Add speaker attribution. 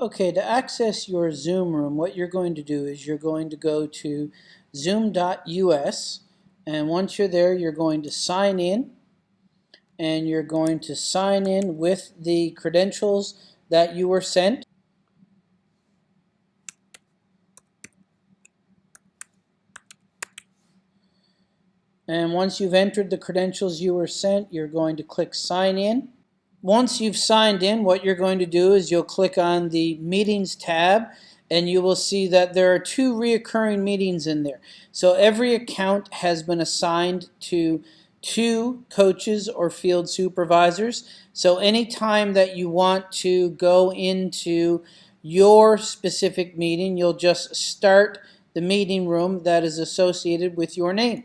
Speaker 1: Okay, to access your Zoom room, what you're going to do is you're going to go to zoom.us and once you're there, you're going to sign in and you're going to sign in with the credentials that you were sent. And once you've entered the credentials you were sent, you're going to click sign in. Once you've signed in, what you're going to do is you'll click on the Meetings tab and you will see that there are two reoccurring meetings in there. So every account has been assigned to two coaches or field supervisors. So anytime that you want to go into your specific meeting, you'll just start the meeting room that is associated with your name.